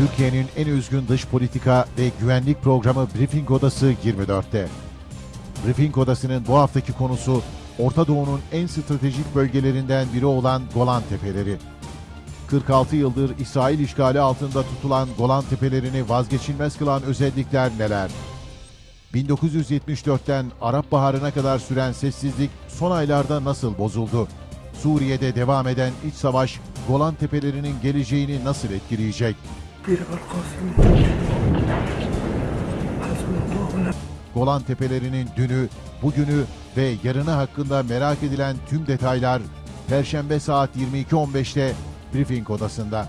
Türkiye'nin en üzgün dış politika ve güvenlik programı Briefing Odası 24'te. Briefing Odası'nın bu haftaki konusu Orta Doğu'nun en stratejik bölgelerinden biri olan Golan Tepeleri. 46 yıldır İsrail işgali altında tutulan Golan Tepelerini vazgeçilmez kılan özellikler neler? 1974'ten Arap Baharı'na kadar süren sessizlik son aylarda nasıl bozuldu? Suriye'de devam eden iç savaş Golan Tepelerinin geleceğini nasıl etkileyecek? Golan Tepelerinin dünü, bugünü ve yarını hakkında merak edilen tüm detaylar Perşembe saat 22.15'te Briefing Odası'nda.